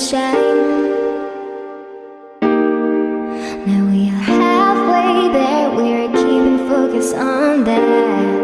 sunshine. Now we are halfway there. We're keeping focus on that.